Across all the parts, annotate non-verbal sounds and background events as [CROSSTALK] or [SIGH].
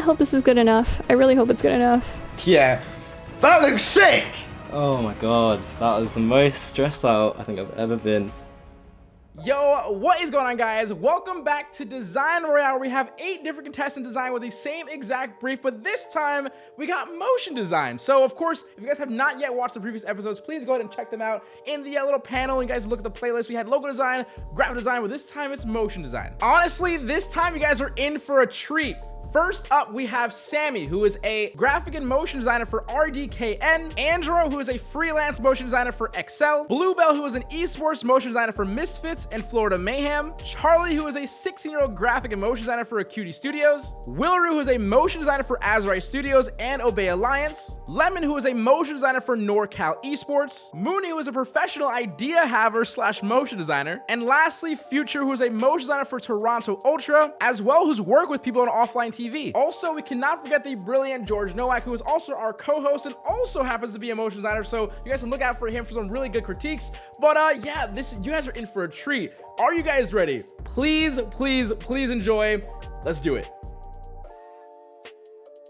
I hope this is good enough. I really hope it's good enough. Yeah. That looks sick! Oh my god, that was the most stressed out I think I've ever been. Yo, what is going on guys? Welcome back to Design Royale. We have eight different contestant design with the same exact brief, but this time we got motion design. So of course, if you guys have not yet watched the previous episodes, please go ahead and check them out in the uh, little panel. You guys look at the playlist. We had logo design, graphic design, but this time it's motion design. Honestly, this time you guys are in for a treat. First up, we have Sammy, who is a graphic and motion designer for RDKN, Andro, who is a freelance motion designer for Excel, Bluebell, who is an esports motion designer for Misfits and Florida Mayhem, Charlie, who is a 16-year-old graphic and motion designer for Acuity Studios, Wilru, who is a motion designer for Azrai Studios and Obey Alliance, Lemon, who is a motion designer for NorCal Esports, Mooney, who is a professional idea haver slash motion designer, and lastly, Future, who is a motion designer for Toronto Ultra, as well who's worked with people on offline TV. Also, we cannot forget the brilliant George Nowak, who is also our co-host and also happens to be a motion designer. So you guys can look out for him for some really good critiques. But uh, yeah, this you guys are in for a treat. Are you guys ready? Please, please, please enjoy. Let's do it.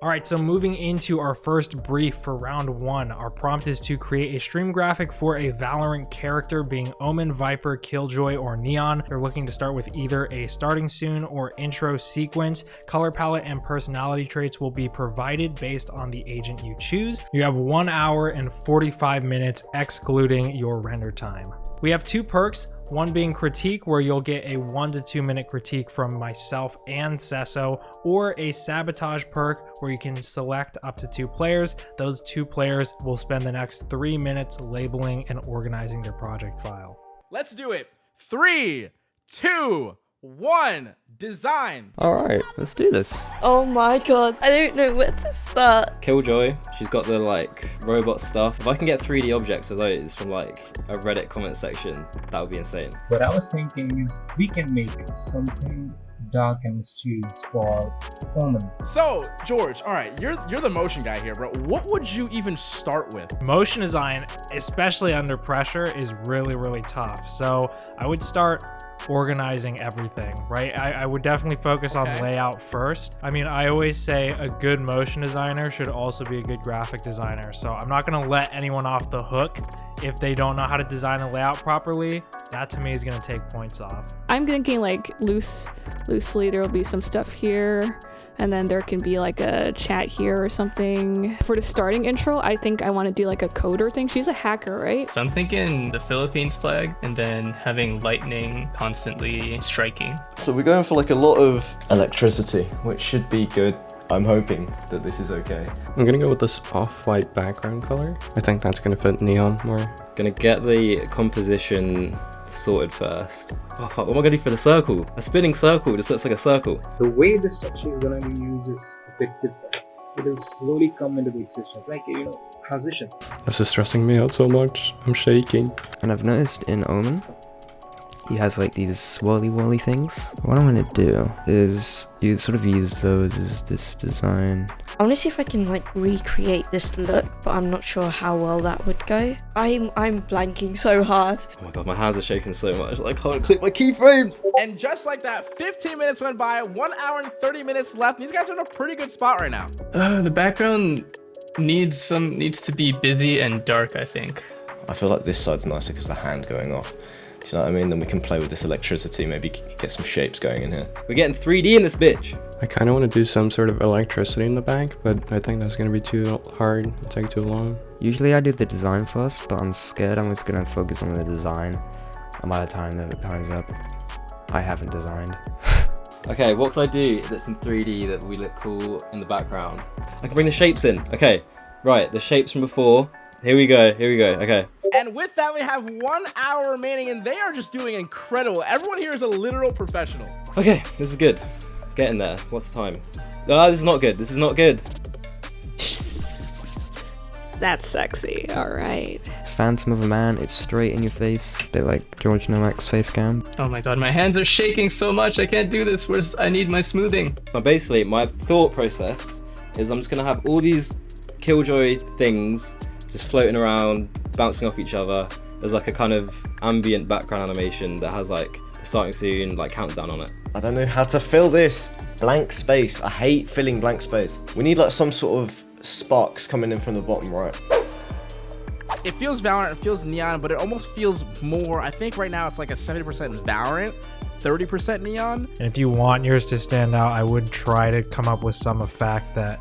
All right, so moving into our first brief for round one, our prompt is to create a stream graphic for a Valorant character being Omen, Viper, Killjoy, or Neon. They're looking to start with either a starting soon or intro sequence. Color palette and personality traits will be provided based on the agent you choose. You have one hour and 45 minutes excluding your render time. We have two perks, one being critique, where you'll get a one to two minute critique from myself and Sesso, or a sabotage perk where you can select up to two players. Those two players will spend the next three minutes labeling and organizing their project file. Let's do it. Three, two, one, design. Alright, let's do this. Oh my god, I don't know where to start. Killjoy, she's got the like robot stuff. If I can get 3D objects of those from like a Reddit comment section, that would be insane. What I was thinking is we can make something dark and mysterious for Omen. So, George, all right, you're you're the motion guy here, bro. What would you even start with? Motion design, especially under pressure, is really, really tough. So I would start organizing everything, right? I, I would definitely focus Okay. on layout first. I mean, I always say a good motion designer should also be a good graphic designer. So I'm not going to let anyone off the hook if they don't know how to design a layout properly. That to me is going to take points off. I'm thinking like loose, loosely there will be some stuff here. And then there can be like a chat here or something. For the starting intro, I think I want to do like a coder thing. She's a hacker, right? So I'm thinking the Philippines flag and then having lightning constantly striking. So we're going for like a lot of electricity, which should be good. I'm hoping that this is okay. I'm gonna go with this off-white background color. I think that's gonna fit neon more. Gonna get the composition sorted first. Oh fuck, what am I gonna do for the circle? A spinning circle just looks like a circle. The way the structure is going to be used is a bit different. It will slowly come into the existence, like you know, transition. This is stressing me out so much. I'm shaking. And I've noticed in Omen, he has like these swirly whirly things. What I'm gonna do is you sort of use those as this design. I want to see if I can like recreate this look, but I'm not sure how well that would go. I'm I'm blanking so hard. Oh my god, my hands are shaking so much. I can't click my keyframes. And just like that, 15 minutes went by, one hour and 30 minutes left. These guys are in a pretty good spot right now. Uh, the background needs some needs to be busy and dark, I think. I feel like this side's nicer because the hand going off. Do you know what I mean? Then we can play with this electricity, maybe get some shapes going in here. We're getting 3D in this bitch. I kind of want to do some sort of electricity in the back, but I think that's gonna be too hard. It'll take too long. Usually I do the design first, but I'm scared I'm just gonna focus on the design. And by the time the time's up, I haven't designed. [LAUGHS] Okay, what can I do that's in 3D that we look cool in the background? I can bring the shapes in. Okay, right, the shapes from before. Here we go, here we go, okay. And with that, we have one hour remaining, and they are just doing incredible. Everyone here is a literal professional. Okay, this is good. Getting there. What's the time? Ah, this is not good. This is not good. [LAUGHS] That's sexy. All right. Phantom of a Man, it's straight in your face, a bit like George Nowak's face cam. Oh my god, my hands are shaking so much. I can't do this. Where's I need my smoothing. Now, basically, my thought process is I'm just gonna have all these Killjoy things just floating around, bouncing off each other. There's like a kind of ambient background animation that has like the starting soon, like countdown on it. I don't know how to fill this. Blank space. I hate filling blank space. We need like some sort of sparks coming in from the bottom right. It feels Valorant, it feels Neon, but it almost feels more. I think right now it's like a 70% Valorant, 30% Neon. And if you want yours to stand out, I would try to come up with some effect that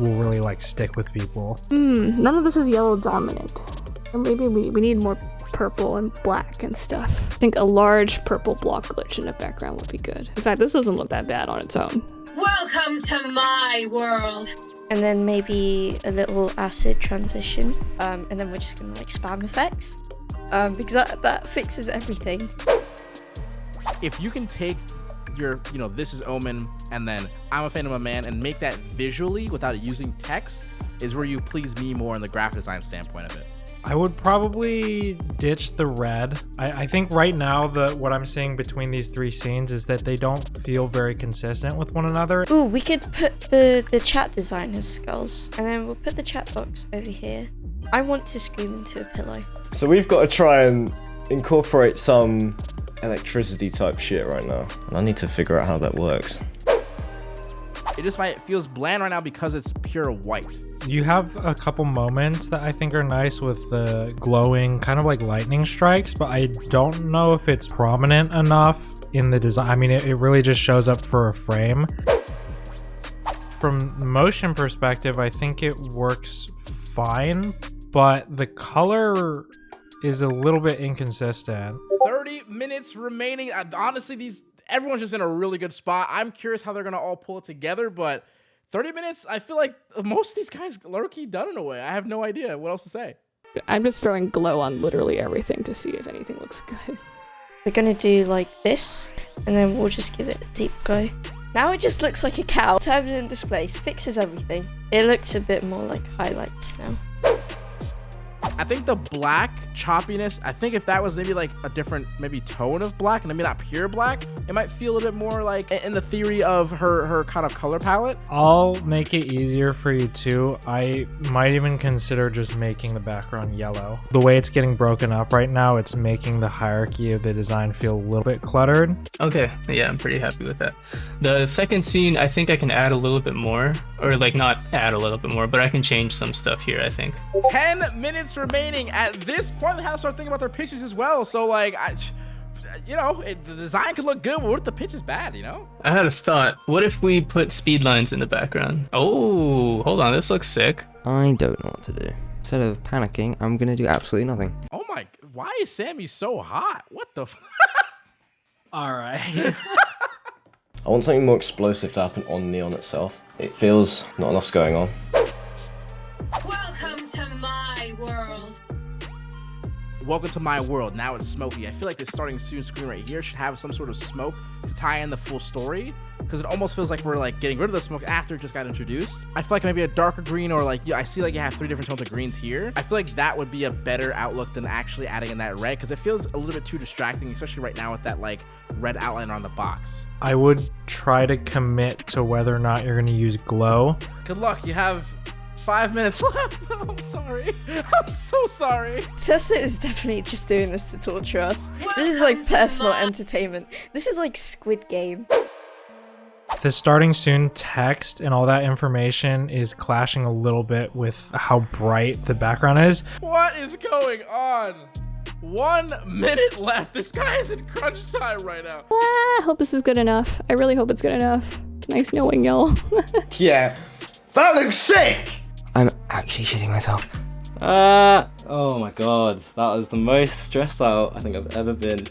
will really like stick with people. Hmm, none of this is yellow dominant. Maybe we, we need more purple and black and stuff. I think a large purple block glitch in the background would be good. In fact, this doesn't look that bad on its own. Welcome to my world. And then maybe a little acid transition. Um, and then we're just gonna like spam effects. Um, because that, that fixes everything. If you can take your, you know, this is Omen, and then I'm a fan of a man, and make that visually without using text, is where you please me more in the graphic design standpoint of it. I would probably ditch the red. I, I, think right now the what I'm seeing between these three scenes is that they don't feel very consistent with one another. Ooh, we could put the, the chat designer's skulls. And then we'll put the chat box over here. I want to scream into a pillow. So we've got to try and incorporate some electricity type shit right now. And I need to figure out how that works. It just might feels bland right now because it's pure white. You have a couple moments that I think are nice with the glowing kind of like lightning strikes, but I don't know if it's prominent enough in the design. I mean, it, it really just shows up for a frame. From motion perspective, I think it works fine, but the color is a little bit inconsistent. 30 minutes remaining. Honestly, these everyone's just in a really good spot. I'm curious how they're gonna all pull it together, but 30 minutes, I feel like most of these guys low key done in a way. I have no idea what else to say. I'm just throwing glow on literally everything to see if anything looks [LAUGHS] good. We're gonna do like this, and then we'll just give it a deep glow. Now it just looks like a cow. Turbulent displace fixes everything. It looks a bit more like highlights now. I think the black choppiness, I think if that was maybe like a different maybe tone of black and maybe not pure black, it might feel a bit more like in the theory of her her kind of color palette. I'll make it easier for you too. I might even consider just making the background yellow. The way it's getting broken up right now, it's making the hierarchy of the design feel a little bit cluttered. Okay, yeah, I'm pretty happy with that. The second scene, I think I can add a little bit more, or like not add a little bit more, but I can change some stuff here, I think. 10 minutes remaining. At this point, they have to start thinking about their pitches as well. So, like, I, you know, it, the design could look good, but what if the pitch is bad, you know? I had a thought. What if we put speed lines in the background? Oh, hold on. This looks sick. I don't know what to do. Instead of panicking, I'm going to do absolutely nothing. Oh my, why is Sammy so hot? What the [LAUGHS] All right. [LAUGHS] I want something more explosive to happen on Neon itself. It feels not enough's going on. Welcome to my world. Welcome to my world. Now it's smoky. I feel like this starting soon screen right here should have some sort of smoke to tie in the full story because it almost feels like we're like getting rid of the smoke after it just got introduced. I feel like maybe a darker green or like, yeah, I see like you have three different tones of greens here. I feel like that would be a better outlook than actually adding in that red because it feels a little bit too distracting, especially right now with that like red outline on the box. I would try to commit to whether or not you're going to use glow. Good luck. You have five minutes [LAUGHS] left. I'm sorry. I'm so sorry. Tessa is definitely just doing this to torture us. This is like personal entertainment. This is like Squid Game. The starting soon text and all that information is clashing a little bit with how bright the background is. What is going on? One minute left. This guy is in crunch time right now. Ah, I hope this is good enough. I really hope it's good enough. It's nice knowing y'all. [LAUGHS] yeah. That looks sick! I'm actually shitting myself. Ah! Uh, oh my god. That was the most stressed out I think I've ever been.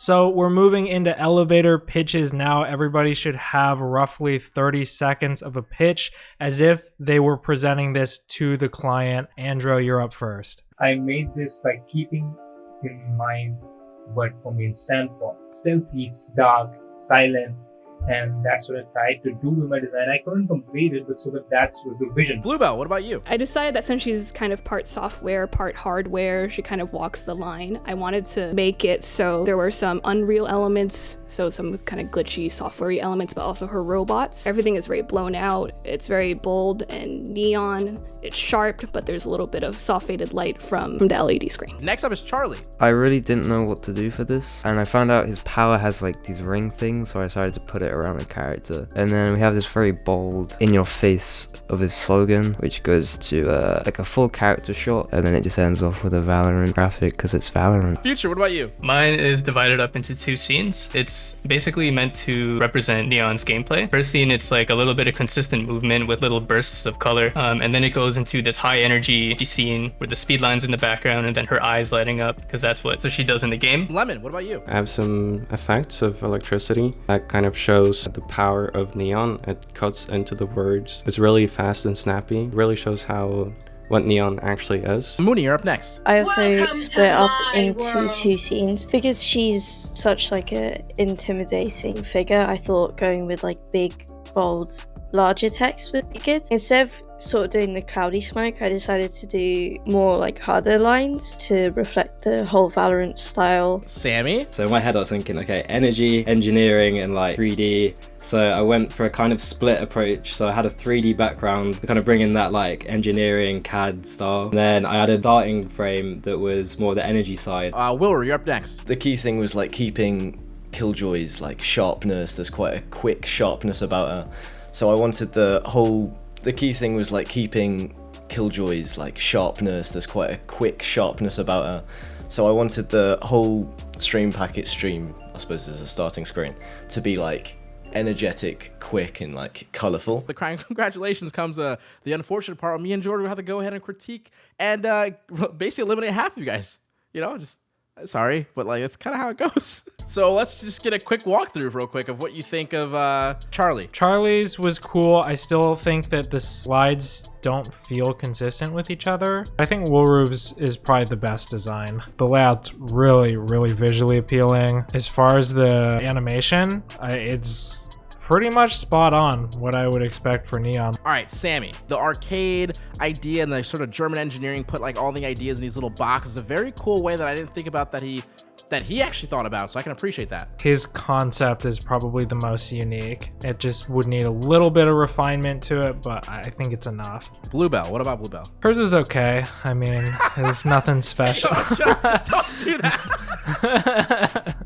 So we're moving into elevator pitches now. Everybody should have roughly 30 seconds of a pitch as if they were presenting this to the client. Andrew, you're up first. I made this by keeping in mind what Omen stand for. Stealthy, dark, silent, and that's what I tried to do with my design. I couldn't complete it, but so that that was the vision. Bluebell, what about you? I decided that since she's kind of part software, part hardware, she kind of walks the line. I wanted to make it so there were some Unreal elements, so some kind of glitchy software elements, but also her robots. Everything is very blown out. It's very bold and neon. It's sharp, but there's a little bit of soft faded light from, from the LED screen. Next up is Charlie. I really didn't know what to do for this, and I found out his power has like these ring things, so I decided to put it around the character. And then we have this very bold, in your face of his slogan, which goes to uh, like a full character shot, and then it just ends off with a Valorant graphic because it's Valorant. Future, what about you? Mine is divided up into two scenes. It's basically meant to represent Neon's gameplay. First scene, it's like a little bit of consistent movement with little bursts of color, um, and then it goes into this high energy scene with the speed lines in the background and then her eyes lighting up because that's what so she does in the game. Lemon, what about you? I have some effects of electricity that kind of shows the power of neon. It cuts into the words. It's really fast and snappy. It really shows how what neon actually is. Mooney, you're up next. I also Welcome split up into world. two scenes because she's such like a intimidating figure. I thought going with like big, bold, larger text would be good. Instead of sort of doing the cloudy smoke, I decided to do more like harder lines to reflect the whole Valorant style. Sammy. So in my head I was thinking, okay, energy, engineering, and like 3D. So I went for a kind of split approach. So I had a 3D background, kind of bringing that like engineering CAD style. And then I had a darting frame that was more the energy side. Uh, Wilbur, you're up next. The key thing was like keeping Killjoy's like sharpness. There's quite a quick sharpness about her. So I wanted the whole. The key thing was like keeping Killjoy's like sharpness. There's quite a quick sharpness about her. So I wanted the whole stream packet stream, I suppose as a starting screen, to be like energetic, quick, and like colorful. The crying [LAUGHS] congratulations comes uh, the unfortunate part. Me and Jordan will have to go ahead and critique and uh, [LAUGHS] basically eliminate half of you guys. You know, just sorry, but like it's kind of how it goes. [LAUGHS] So let's just get a quick walkthrough real quick of what you think of uh, Charlie. Charlie's was cool. I still think that the slides don't feel consistent with each other. I think Woolroof's is probably the best design. The layout's really, really visually appealing. As far as the animation, it's pretty much spot on what I would expect for Neon. All right, Sammy, the arcade idea and the sort of German engineering put like all the ideas in these little boxes. A very cool way that I didn't think about that he that he actually thought about. So I can appreciate that. His concept is probably the most unique. It just would need a little bit of refinement to it, but I think it's enough. Bluebell, what about Bluebell? Hers was okay. I mean, there's nothing [LAUGHS] special. Don't do that.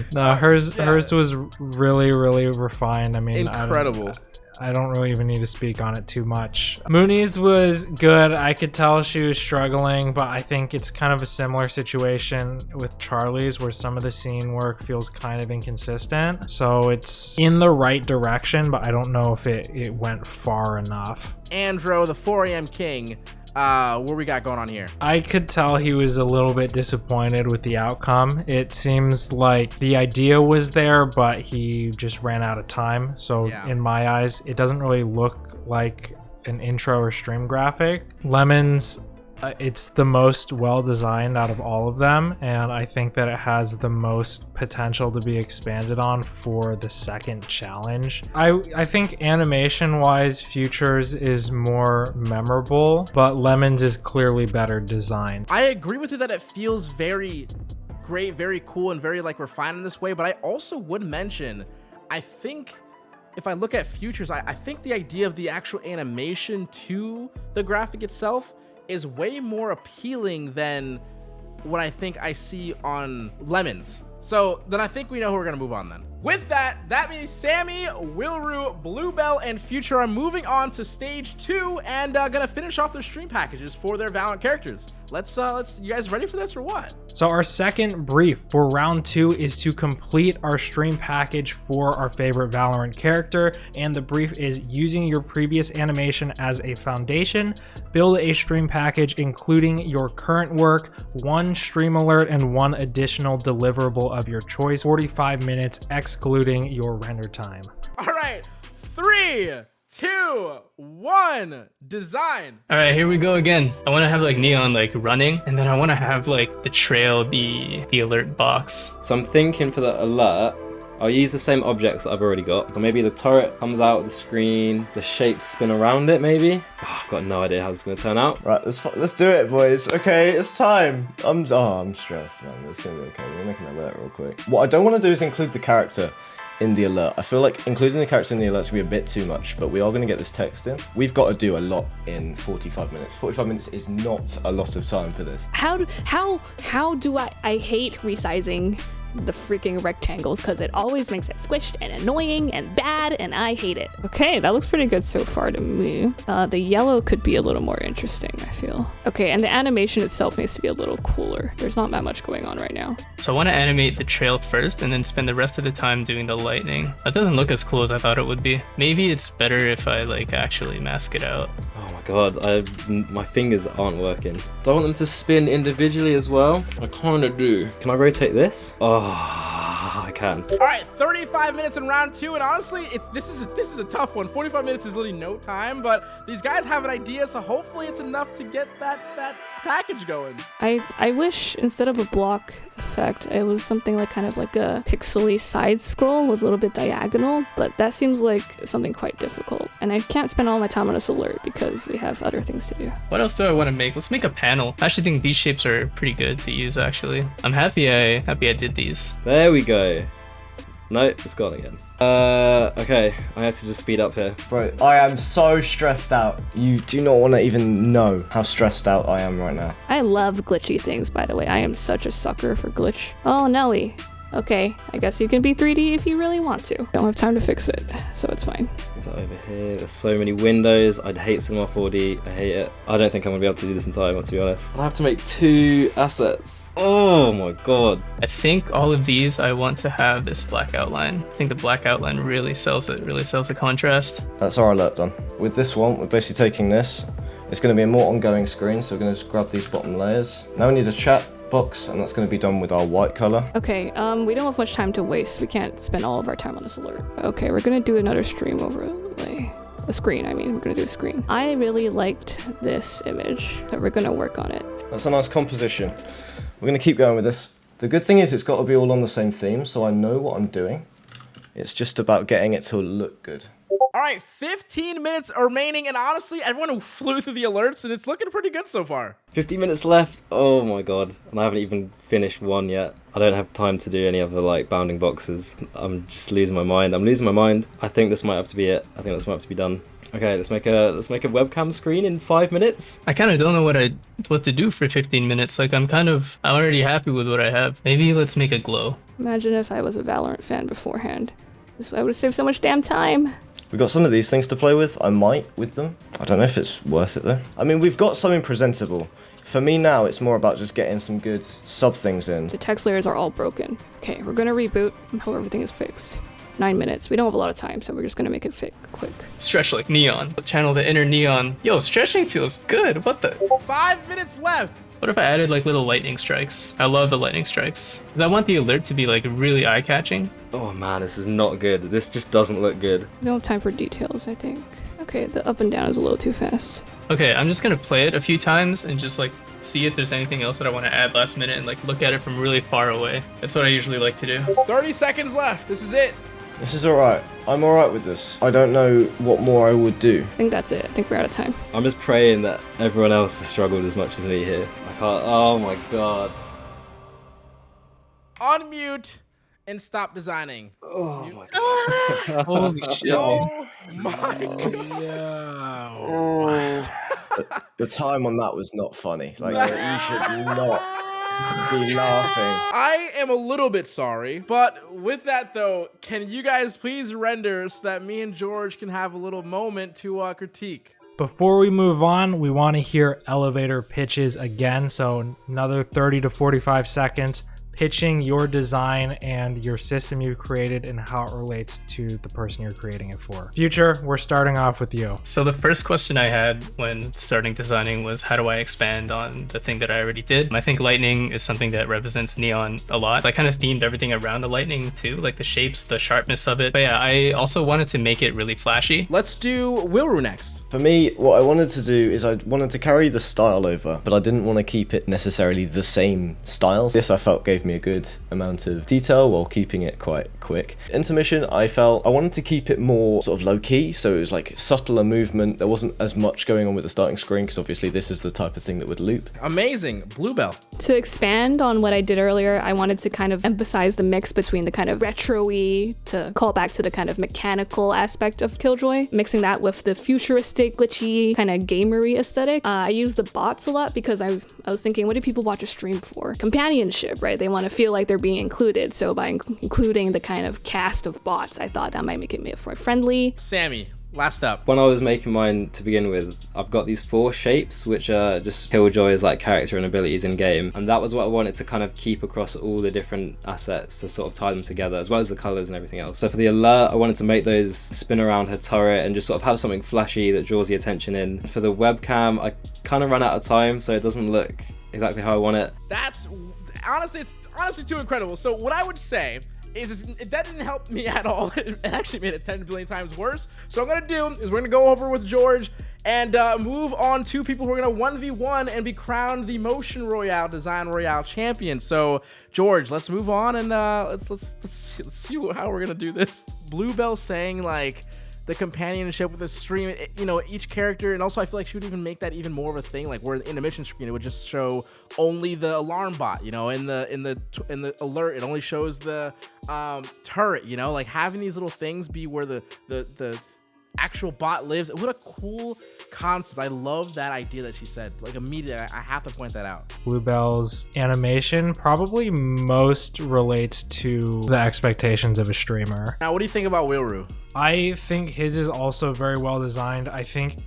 [LAUGHS] no, hers yeah. hers was really really refined. I mean, Incredible. I don't really even need to speak on it too much. Mooney's was good. I could tell she was struggling, but I think it's kind of a similar situation with Charlie's where some of the scene work feels kind of inconsistent. So it's in the right direction, but I don't know if it, it went far enough. Andro, the 4 a.m. King. Uh, what we got going on here? I could tell he was a little bit disappointed with the outcome. It seems like the idea was there, but he just ran out of time. So, Yeah. in my eyes, it doesn't really look like an intro or stream graphic. Lemons, Uh, it's the most well designed out of all of them, and I think that it has the most potential to be expanded on for the second challenge. I I think animation wise, Futures is more memorable, but Lemons is clearly better designed. I agree with you that it feels very great, very cool, and very like refined in this way. But I also would mention, I think if I look at futures, I, I think the idea of the actual animation to the graphic itself is way more appealing than what I think I see on Lemons. So then I think we know who we're gonna move on then. With that, that means Sammy, Wilru, Bluebell, and Future are moving on to stage two and uh, gonna finish off their stream packages for their Valorant characters. Let's uh let's you guys ready for this or what? So our second brief for round two is to complete our stream package for our favorite Valorant character. And the brief is using your previous animation as a foundation, build a stream package including your current work, one stream alert, and one additional deliverable of your choice, 45 minutes excluding your render time. All right, three, two, one, design. All right, here we go again. I want to have like neon like running, and then I want to have like the trail be the alert box. So I'm thinking for the alert, I'll use the same objects that I've already got. So maybe the turret comes out of the screen, the shapes spin around it maybe. Oh, I've got no idea how this is going to turn out. Right, let's let's do it, boys. Okay, it's time. I'm oh, I'm stressed, man. It's gonna be okay. We're making an alert real quick. What I don't want to do is include the character, in the alert. I feel like including the character in the alerts will be a bit too much, but we are going to get this text in. We've got to do a lot in 45 minutes. 45 minutes is not a lot of time for this. How do how how do I I hate resizing the freaking rectangles because it always makes it squished and annoying and bad and I hate it. Okay, that looks pretty good so far to me. Uh, the yellow could be a little more interesting, I feel. Okay, and the animation itself needs to be a little cooler. There's not that much going on right now. So I want to animate the trail first and then spend the rest of the time doing the lightning. That doesn't look as cool as I thought it would be. Maybe it's better if I like actually mask it out. Oh my god, I, my fingers aren't working. Do I want them to spin individually as well? I kinda do. Can I rotate this? Oh, I can. All right, 35 minutes in round two, and honestly, it's this is a, this is a tough one. 45 minutes is literally no time, but these guys have an idea, so hopefully it's enough to get that that package going. I I wish instead of a block effect, it was something like kind of like a pixely side scroll with a little bit diagonal, but that seems like something quite difficult. And I can't spend all my time on this alert because we have other things to do. What else do I want to make? Let's make a panel. I actually think these shapes are pretty good to use actually. I'm happy I happy I did these. There we go. No, it's gone again. Uh, okay, I have to just speed up here. Bro, I am so stressed out. You do not want to even know how stressed out I am right now. I love glitchy things, by the way. I am such a sucker for glitch. Oh, Nelly. Okay, I guess you can be 3D if you really want to. Don't have time to fix it, so it's fine. Is that over here? There's so many windows. I'd hate Cinema 4D. I hate it. I don't think I'm gonna be able to do this in time, to be honest. I have to make two assets. Oh my god. I think all of these I want to have this black outline. I think the black outline really sells it, really sells the contrast. That's our alert done. With this one, we're basically taking this. It's going to be a more ongoing screen, so we're going to just grab these bottom layers. Now we need a chat box, and that's going to be done with our white color. Okay, um, we don't have much time to waste. We can't spend all of our time on this alert. Okay, we're gonna do another stream overlay. A screen, I mean, we're gonna do a screen. I really liked this image, but we're gonna work on it. That's a nice composition. We're going to keep going with this. The good thing is it's got to be all on the same theme, so I know what I'm doing. It's just about getting it to look good. All right, 15 minutes remaining, and honestly, everyone who flew through the alerts, and it's looking pretty good so far. 15 minutes left. Oh my god. And I haven't even finished one yet. I don't have time to do any other like bounding boxes. I'm just losing my mind. I'm losing my mind. I think this might have to be it. I think this might have to be done. Okay, let's make a let's make a webcam screen in five minutes. I kind of don't know what I what to do for 15 minutes. Like I'm kind of I'm already happy with what I have. Maybe let's make a glow. Imagine if I was a Valorant fan beforehand. I would have saved so much damn time. We've got some of these things to play with. I might with them. I don't know if it's worth it though. I mean, we've got something presentable. For me now, it's more about just getting some good sub things in. The text layers are all broken. Okay, we're gonna reboot and hope everything is fixed. Nine minutes. We don't have a lot of time, so we're just gonna make it fit quick. Stretch like neon. Channel the inner neon. Yo, stretching feels good. What the? Five minutes left. What if I added like little lightning strikes? I love the lightning strikes. 'Cause I want the alert to be like really eye-catching. Oh man, this is not good. This just doesn't look good. We don't have time for details, I think. Okay, the up and down is a little too fast. Okay, I'm just gonna play it a few times and just like see if there's anything else that I want to add last minute and like look at it from really far away. That's what I usually like to do. 30 seconds left. This is it. This is alright. I'm alright with this. I don't know what more I would do. I think that's it. I think we're out of time. I'm just praying that everyone else has struggled as much as me here. I can't. Oh my god. Unmute and stop designing. Oh my god. [LAUGHS] Holy shit. Oh my [LAUGHS] god. Oh. [LAUGHS] The time on that was not funny. Like, you should not be laughing. I am a little bit sorry, but with that though, can you guys please render so that me and George can have a little moment to uh, critique? Before we move on, we want to hear elevator pitches again. So another 30 to 45 seconds pitching your design and your system you've created and how it relates to the person you're creating it for. Future, we're starting off with you. So the first question I had when starting designing was how do I expand on the thing that I already did? I think lightning is something that represents neon a lot. I kind of themed everything around the lightning too, like the shapes, the sharpness of it. But yeah, I also wanted to make it really flashy. Let's do Wilru next. For me, what I wanted to do is I wanted to carry the style over, but I didn't want to keep it necessarily the same style. This I felt gave me me a good amount of detail while keeping it quite quick. Intermission, I felt I wanted to keep it more sort of low key, so it was like subtler movement. There wasn't as much going on with the starting screen because obviously this is the type of thing that would loop. Amazing. Bluebell. To expand on what I did earlier, I wanted to kind of emphasize the mix between the kind of retro-y to call back to the kind of mechanical aspect of Killjoy, mixing that with the futuristic, glitchy, kind of gamery aesthetic. Uh, I use the bots a lot because I, I was thinking, what do people watch a stream for? Companionship, right? They want to feel like they're being included. So by inc- including the kind of cast of bots, I thought that might make it more friendly. Sammy, last up. When I was making mine to begin with, I've got these four shapes, which are just Killjoy's like character and abilities in game, and that was what I wanted to kind of keep across all the different assets to sort of tie them together, as well as the colors and everything else. So for the alert, I wanted to make those spin around her turret and just sort of have something flashy that draws the attention in. For the webcam, I kind of ran out of time, so it doesn't look exactly how I want it. That's honestly, it's honestly too incredible. So what I would say is, that didn't help me [LAUGHS] at all. It actually made it 10 billion times worse. So what I'm gonna do is we're gonna go over with George and uh, move on to people who are gonna 1v1 and be crowned the Motion Royale Design Royale champion. So George, let's move on and uh, let's let's let's see, let's see how we're gonna do this. Bluebell saying like the companionship with the stream, it, you know, each character, and also I feel like she would even make that even more of a thing. Like where in the mission screen, it would just show only the alarm bot, you know, in the in the in the alert, it only shows the um, turret, you know, like having these little things be where the the the actual bot lives. What a cool concept. I love that idea that she said. Like immediately, I I have to point that out. Bluebell's animation probably most relates to the expectations of a streamer. Now, what do you think about Wilru? I think his is also very well designed. I think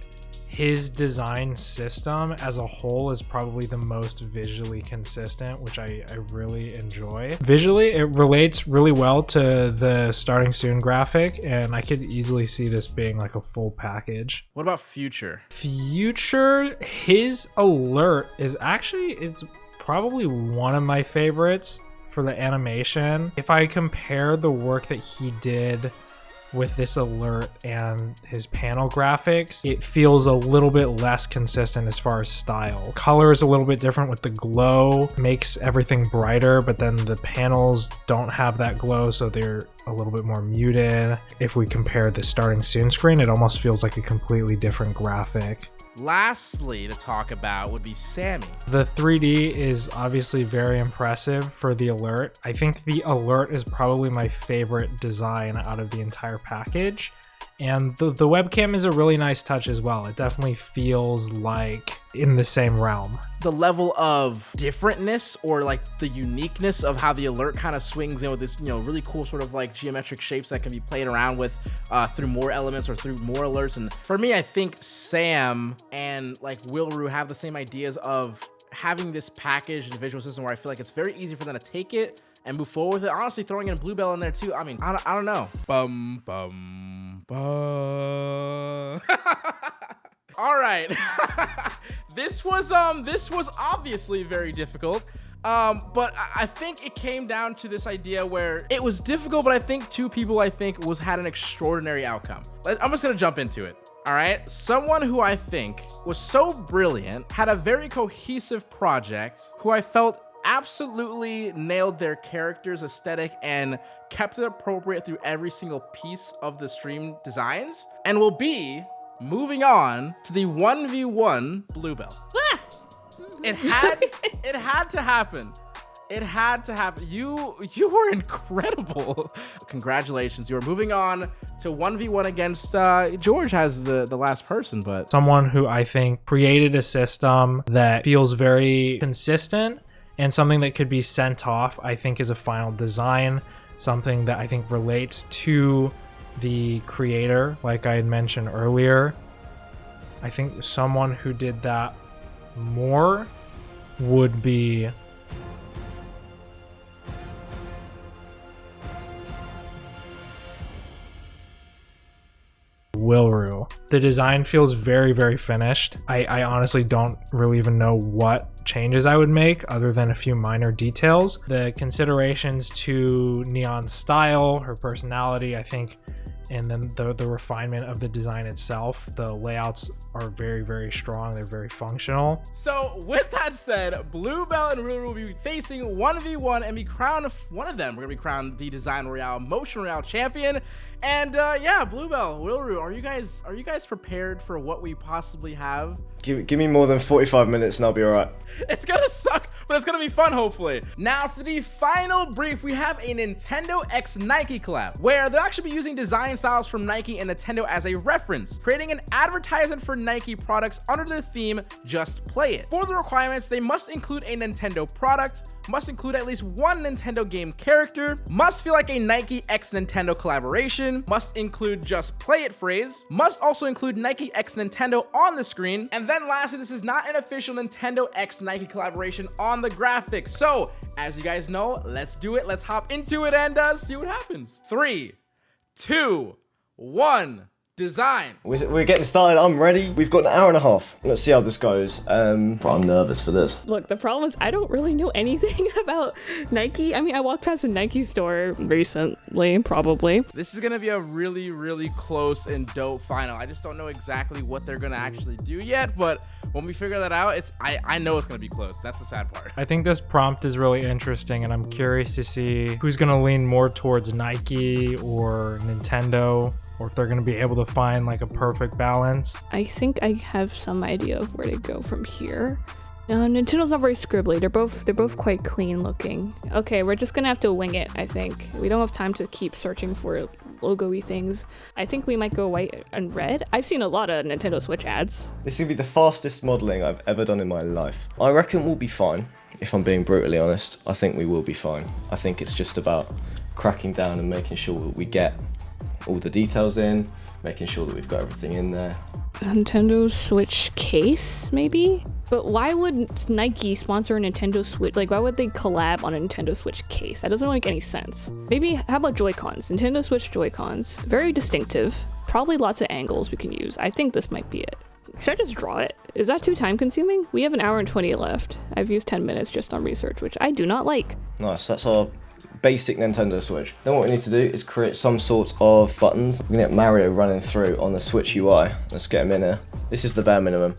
his design system as a whole is probably the most visually consistent, which I, I really enjoy. Visually, it relates really well to the starting soon graphic, and I could easily see this being like a full package. What about Future? Future, his alert is actually, it's probably one of my favorites for the animation. If I compare the work that he did with this alert and his panel graphics, it feels a little bit less consistent as far as style. Color is a little bit different with the glow, makes everything brighter, but then the panels don't have that glow, so they're a little bit more muted. If we compare the starting soon screen, it almost feels like a completely different graphic. Lastly, to talk about would be Sammy. The 3D is obviously very impressive for the alert. I think the alert is probably my favorite design out of the entire package. And the, the webcam is a really nice touch as well. It definitely feels like in the same realm. The level of differentness or like the uniqueness of how the alert kind of swings in with this, you know, really cool sort of like geometric shapes that can be played around with uh, through more elements or through more alerts. And for me, I think Sam and like Wilru have the same ideas of having this package and visual system where I feel like it's very easy for them to take it and move forward with it. Honestly, throwing in a Bluebell in there too. I mean, I don't, I don't know. Bum, bum, bum. [LAUGHS] All right. [LAUGHS] this was um this was obviously very difficult. Um, but I- think it came down to this idea where it was difficult, but I think two people I think was had an extraordinary outcome. I'm just gonna jump into it. All right, someone who I think was so brilliant, had a very cohesive project, who I felt absolutely nailed their character's aesthetic and kept it appropriate through every single piece of the stream designs, and will be moving on to the 1v1 Bluebell. It had [LAUGHS] it had to happen. It had to happen. You you were incredible. [LAUGHS] Congratulations. You are moving on to 1v1 against uh George has the the last person, but Someone who I think created a system that feels very consistent and something that could be sent off, I think, is a final design. Something that I think relates to the creator, like I had mentioned earlier. I think someone who did that more would be Wilru. The design feels very, very finished. I, I honestly don't really even know what changes I would make other than a few minor details. The considerations to Neon's style, her personality, I think and then the the refinement of the design itself. The layouts are very very strong. They're very functional. So with that said, Bluebell and Ruru will be facing 1v1 and be crowned one of them. We're gonna be crowned the Design Royale Motion Royale champion. And uh, yeah, Bluebell, Wilru, are you guys are you guys prepared for what we possibly have? Give, give me more than 45 minutes and I'll be alright. [LAUGHS] It's gonna suck, but it's gonna be fun, hopefully. Now, for the final brief, we have a Nintendo X Nike collab, where they'll actually be using design styles from Nike and Nintendo as a reference, creating an advertisement for Nike products under the theme Just Play It. For the requirements, they must include a Nintendo product, must include at least one Nintendo game character, must feel like a Nike X Nintendo collaboration, must include Just Play It phrase, must also include Nike X Nintendo on the screen, and then lastly, this is not an official Nintendo X Nike collaboration on the graphics. So, as you guys know, let's do it. Let's hop into it and uh, see what happens. Three, two, one design. We're, we're getting started. I'm ready. We've got an hour and a half. Let's see how this goes. Um, bro, I'm nervous for this. Look, the problem is I don't really know anything [LAUGHS] about Nike. I mean, I walked past a Nike store recently, probably. This is gonna be a really, really close and dope final. I just don't know exactly what they're gonna actually do yet, but when we figure that out, it's I, I know it's gonna be close. That's the sad part. I think this prompt is really interesting, and I'm curious to see who's going to lean more towards Nike or Nintendo, or if they're going to be able to find like a perfect balance. I think I have some idea of where to go from here. No, Nintendo's not very scribbly. They're both they're both quite clean looking. Okay, we're just gonna have to wing it, I think. We don't have time to keep searching for logo-y things. I think we might go white and red. I've seen a lot of Nintendo Switch ads. This is going to be the fastest modelling I've ever done in my life. I reckon we'll be fine, if I'm being brutally honest. I think we will be fine. I think it's just about cracking down and making sure that we get all the details in, making sure that we've got everything in there. Nintendo Switch case, maybe? But why would Nike sponsor a Nintendo Switch? Like, why would they collab on a Nintendo Switch case? That doesn't make any sense. Maybe, how about Joy-Cons? Nintendo Switch Joy-Cons. Very distinctive. Probably lots of angles we can use. I think this might be it. Should I just draw it? Is that too time consuming? We have an hour and 20 left. I've used 10 minutes just on research, which I do not like. Nice, that's our basic Nintendo Switch. Then what we need to do is create some sort of buttons. We're gonna get Mario running through on the Switch UI. Let's get him in here. This is the bare minimum,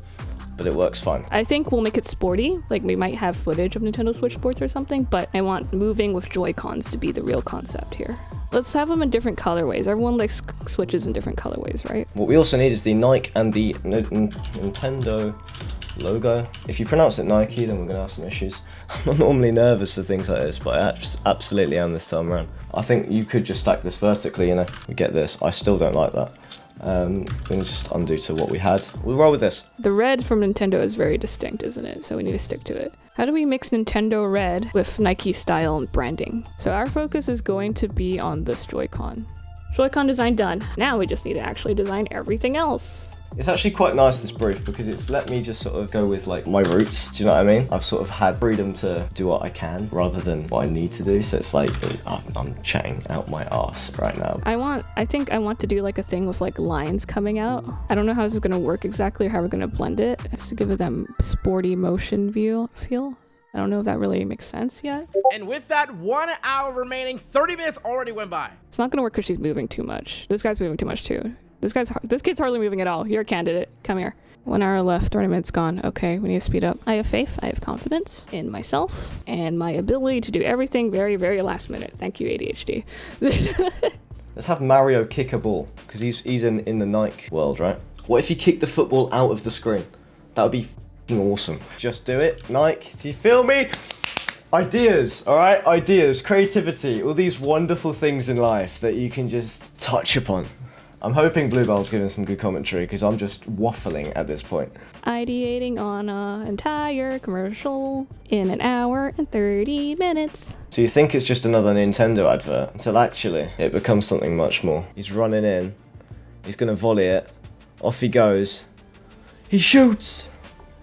but it works fine. I think we'll make it sporty. Like we might have footage of Nintendo Switch sports or something, but I want moving with Joy-Cons to be the real concept here. Let's have them in different colorways. Everyone likes switches in different colorways, right? What we also need is the Nike and the N N Nintendo logo. If you pronounce it Nike, then we're gonna have some issues. [LAUGHS] I'm normally nervous for things like this, but I absolutely am this time around. I think you could just stack this vertically, you know, we get this. I still don't like that. Um, we're just undo to what we had. We'll roll with this. The red from Nintendo is very distinct, isn't it? So we need to stick to it. How do we mix Nintendo red with Nike style and branding? So our focus is going to be on this Joy-Con. Joy-Con design done. Now we just need to actually design everything else. It's actually quite nice this brief because it's let me just sort of go with like my roots. Do you know what I mean? I've sort of had freedom to do what I can rather than what I need to do. So it's like I'm, I'm chatting out my ass right now. I want, I think I want to do like a thing with like lines coming out. I don't know how this is gonna work exactly or how we're gonna blend it. Just to give it them sporty motion view feel. I don't know if that really makes sense yet. And with that one hour remaining, 30 minutes already went by. It's not gonna work because she's moving too much. This guy's moving too much too. This guy's this kid's hardly moving at all. You're a candidate. Come here. One hour left, 30 minutes gone. Okay, we need to speed up. I have faith, I have confidence in myself and my ability to do everything very, very last minute. Thank you, ADHD. [LAUGHS] Let's have Mario kick a ball because he's he's in in the Nike world, right? What if you kick the football out of the screen? That would be awesome. Just do it, Nike. Do you feel me? Ideas, all right? Ideas, creativity, all these wonderful things in life that you can just touch upon. I'm hoping Bluebell's giving some good commentary because I'm just waffling at this point. Ideating on an entire commercial in an hour and 30 minutes. So you think it's just another Nintendo advert, until actually it becomes something much more. He's running in, he's gonna volley it, off he goes, he shoots!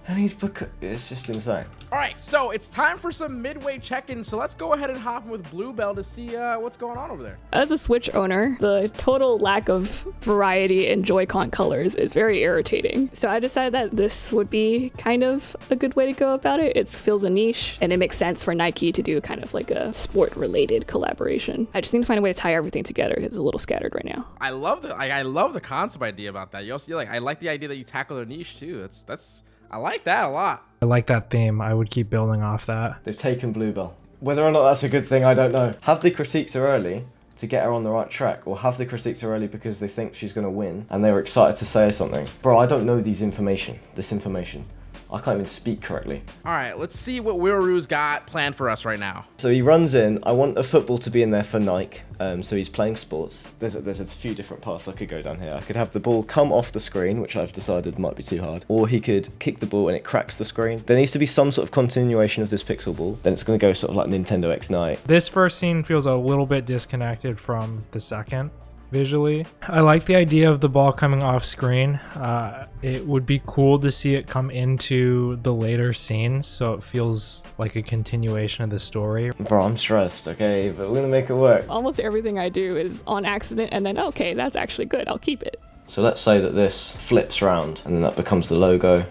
And he's... It's just insane. All right, so it's time for some midway check-ins. So let's go ahead and hop in with Bluebell to see uh, what's going on over there. As a Switch owner, the total lack of variety in Joy-Con colors is very irritating. So I decided that this would be kind of a good way to go about it. It fills a niche, and it makes sense for Nike to do kind of like a sport-related collaboration. I just need to find a way to tie everything together because it's a little scattered right now. I love the I, I love the concept idea about that. You also like I like the idea that you tackle their niche too. That's that's I like that a lot. I like that theme. I would keep building off that. They've taken Bluebell. Whether or not that's a good thing, I don't know. Have they critiqued her early to get her on the right track, or have they critiqued her early because they think she's going to win and they were excited to say something? Bro, I don't know these information. This information. I can't even speak correctly. All right, let's see what Wilru's got planned for us right now. So he runs in. I want a football to be in there for Nike. Um, so he's playing sports. There's a, there's a few different paths I could go down here. I could have the ball come off the screen, which I've decided might be too hard, or he could kick the ball and it cracks the screen. There needs to be some sort of continuation of this pixel ball. Then it's going to go sort of like Nintendo X Night. This first scene feels a little bit disconnected from the second visually. I like the idea of the ball coming off screen. Uh, it would be cool to see it come into the later scenes so it feels like a continuation of the story. Bro, I'm stressed, okay, but we're going to make it work. Almost everything I do is on accident, and then, okay, that's actually good. I'll keep it. So let's say that this flips round and then that becomes the logo.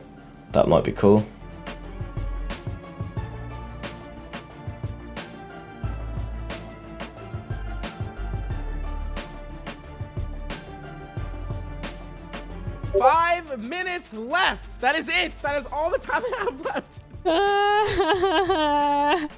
That might be cool. Five minutes left. That is it. That is all the time I have left. [LAUGHS]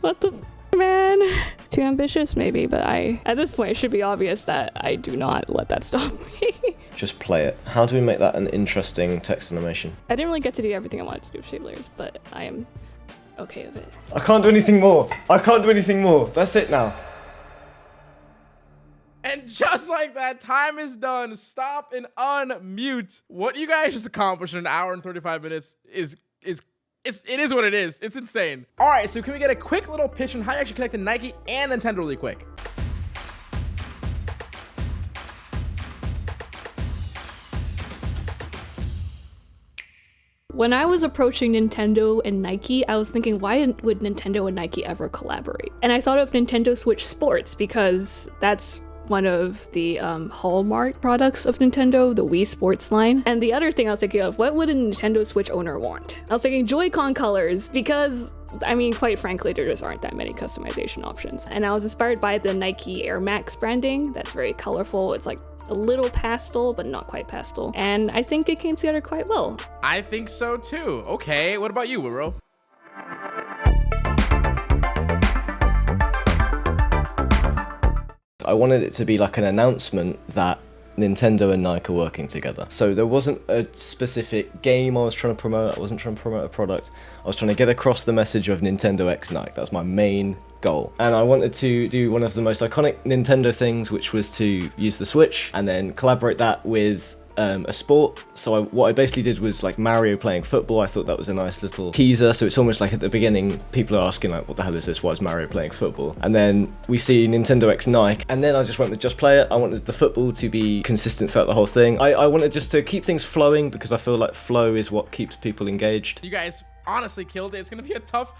what the f- man? Too ambitious, maybe, but I, at this point, it should be obvious that I do not let that stop [LAUGHS] me. Just play it. How do we make that an interesting text animation? I didn't really get to do everything I wanted to do with shape layers, but I am okay with it. I can't do anything more. I can't do anything more. That's it now. And just like that, time is done. Stop and unmute. What you guys just accomplished in an hour and 35 minutes is is it's it is what it is. It's insane. All right, so can we get a quick little pitch on how you actually connect to Nike and Nintendo really quick? When I was approaching Nintendo and Nike, I was thinking, why would Nintendo and Nike ever collaborate? And I thought of Nintendo Switch Sports because that's one of the um, hallmark products of Nintendo, the Wii Sports line. And the other thing I was thinking of, what would a Nintendo Switch owner want? I was thinking Joy-Con colors because I mean, quite frankly, there just aren't that many customization options. And I was inspired by the Nike Air Max branding. That's very colorful. It's like a little pastel, but not quite pastel. And I think it came together quite well. I think so too. Okay, what about you, Wilru? I wanted it to be like an announcement that Nintendo and Nike are working together. So there wasn't a specific game I was trying to promote, I wasn't trying to promote a product. I was trying to get across the message of Nintendo X Nike. That was my main goal. And I wanted to do one of the most iconic Nintendo things, which was to use the Switch and then collaborate that with um, a sport. So I, what I basically did was like Mario playing football. I thought that was a nice little teaser. So it's almost like at the beginning, people are asking like, what the hell is this? Why is Mario playing football? And then we see Nintendo X Nike. And then I just went with just play it. I wanted the football to be consistent throughout the whole thing. I, I wanted just to keep things flowing because I feel like flow is what keeps people engaged. You guys honestly killed it. It's gonna be a tough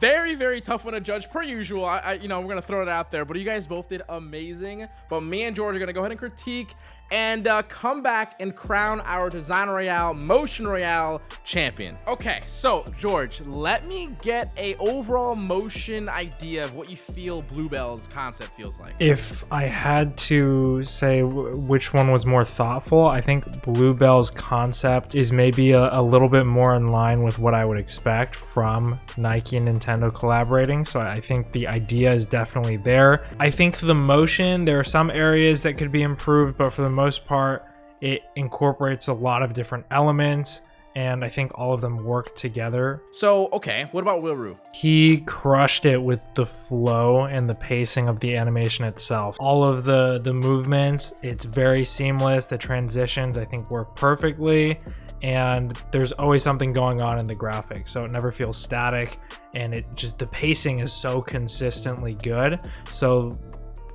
very very tough one to judge per usual I, I, you know we're gonna throw it out there but you guys both did amazing but me and george are gonna go ahead and critique and uh, come back and crown our design royale motion royale champion okay so george let me get a overall motion idea of what you feel bluebell's concept feels like If I had to say which one was more thoughtful, I think Bluebell's concept is maybe a, a little bit more in line with what I would expect from Nike and Nintendo collaborating. So I think the idea is definitely there. I think the motion, there are some areas that could be improved, but for the most part, it incorporates a lot of different elements. And I think all of them work together. So okay what about wilru? He crushed it with the flow and the pacing of the animation itself. All of the the movements it's very seamless. The transitions i think work perfectly. And there's always something going on in the graphics so it never feels static. And it just the pacing is so consistently good. So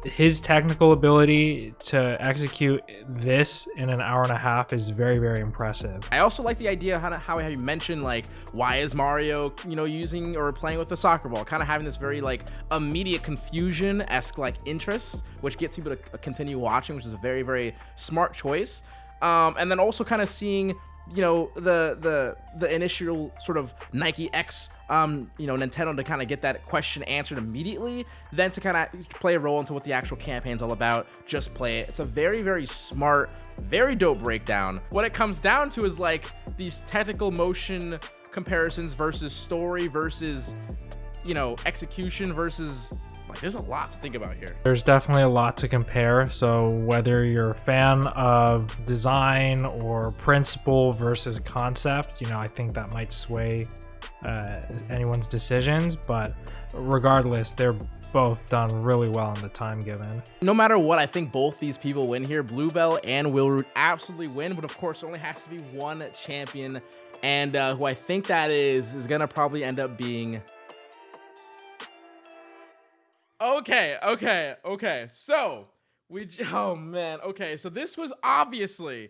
his technical ability to execute this in an hour and a half is very, very impressive. I also like the idea how how you mentioned like why is Mario you know using or playing with the soccer ball, kind of having this very like immediate confusion esque like interest, which gets people to continue watching, which is a very very smart choice. Um, and then also kind of seeing you know the the the initial sort of Nike X um you know Nintendo to kind of get that question answered immediately then to kind of play a role into what the actual campaign's all about just play it it's a very very smart very dope breakdown what it comes down to is like these technical motion comparisons versus story versus you know execution versus like there's a lot to think about here. There's definitely a lot to compare. So whether you're a fan of design or principle versus concept, you know, I think that might sway uh, anyone's decisions. But regardless, they're both done really well in the time given. No matter what, I think both these people win here. Bluebell and Wilru absolutely win, but of course, only has to be one champion. And uh, who I think that is, is to probably end up being Okay, okay, okay. So we, [LAUGHS] oh man, okay. So this was obviously,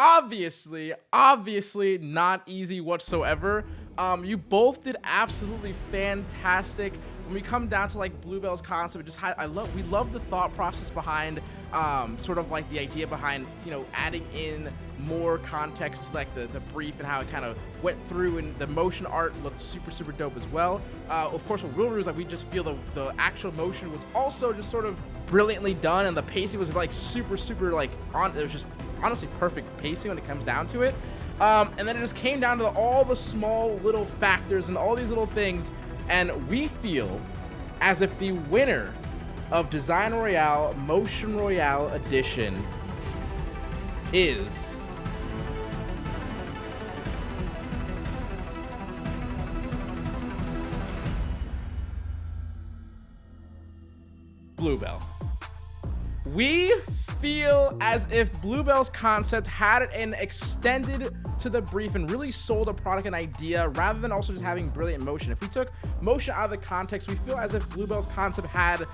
obviously, obviously not easy whatsoever. Um, you both did absolutely fantastic when we come down to like Bluebell's concept, just I love we love the thought process behind um, sort of like the idea behind you know adding in more context to like the the brief and how it kind of went through and the motion art looked super super dope as well. Uh, of course, with Will is like we just feel the the actual motion was also just sort of brilliantly done and the pacing was like super super like on it was just honestly perfect pacing when it comes down to it. Um, and then it just came down to all the small little factors and all these little things and we feel as if the winner of Design Royale Motion Royale Edition is Bluebell. We feel as if Bluebell's concept had an extended to the brief and really sold a product and idea rather than also just having brilliant motion. If we took motion out of the context, we feel as if Bluebell's concept had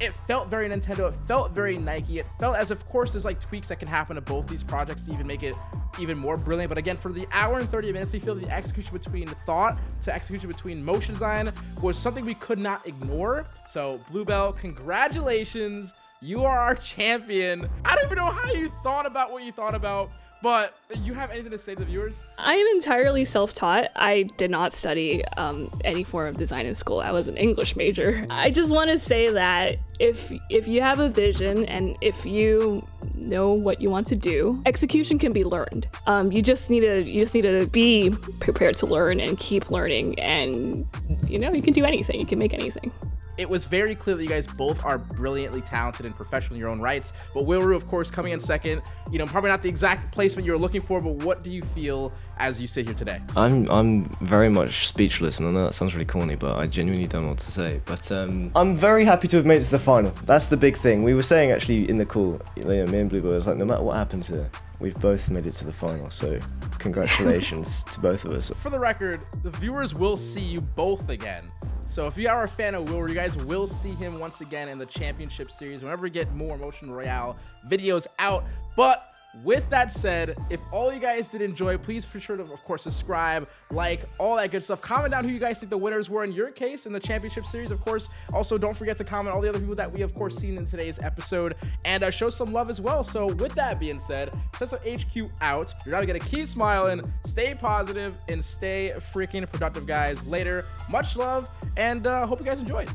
it felt very Nintendo. It felt very Nike. It felt as, of course, there's like tweaks that can happen to both these projects to even make it even more brilliant. But again, for the hour and 30 minutes, we feel the execution between thought to execution between motion design was something we could not ignore. So Bluebell, congratulations. You are our champion. I don't even know how you thought about what you thought about. But you have anything to say to the viewers? I am entirely self-taught. I did not study um, any form of design in school. I was an English major. I just want to say that if if you have a vision and if you know what you want to do, execution can be learned. Um, you just need to you just need to be prepared to learn and keep learning, and you know you can do anything. You can make anything it was very clear that you guys both are brilliantly talented and professional in your own rights. But Wilru, of course, coming in second. You know, probably not the exact placement you were looking for, but what do you feel as you sit here today? I'm I'm very much speechless, and I know that sounds really corny, but I genuinely don't know what to say. But um, I'm very happy to have made it to the final. That's the big thing. We were saying actually in the call, you know, me and Bluebell was like, no matter what happens here, we've both made it to the final. So congratulations [LAUGHS] to both of us. For the record, the viewers will see you both again. So if you are a fan of Will, you guys will see him once again in the championship series whenever we get more Motion Royale videos out. But with that said, if all you guys did enjoy, please for sure to, of course, subscribe, like, all that good stuff. Comment down who you guys think the winners were in your case in the championship series, of course. Also, don't forget to comment all the other people that we, of course, seen in today's episode and uh, show some love as well. So with that being said, Tesla HQ out. You're not gonna keep smiling, stay positive, and stay freaking productive, guys. Later, much love, and uh, hope you guys enjoyed.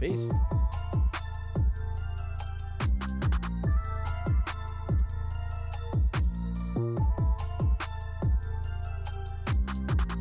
Peace.